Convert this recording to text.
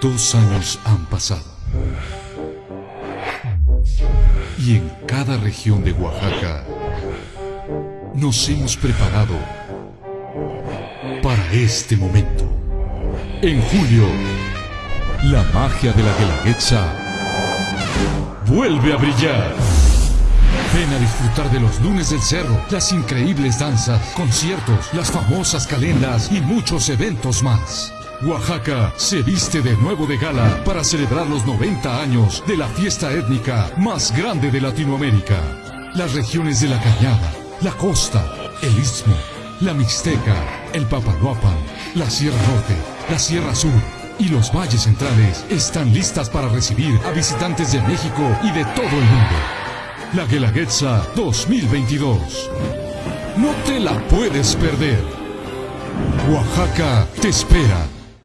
Dos años han pasado. Y en cada región de Oaxaca nos hemos preparado para este momento. En julio, la magia de la Guelaguetza vuelve a brillar. Ven a disfrutar de los lunes del cerro, las increíbles danzas, conciertos, las famosas calendas y muchos eventos más. Oaxaca se viste de nuevo de gala para celebrar los 90 años de la fiesta étnica más grande de Latinoamérica. Las regiones de la Cañada, la costa, el Istmo, la Mixteca, el Papaloapan, la Sierra Norte, la Sierra Sur y los valles centrales están listas para recibir a visitantes de México y de todo el mundo. La Guelaguetza 2022. No te la puedes perder. Oaxaca te espera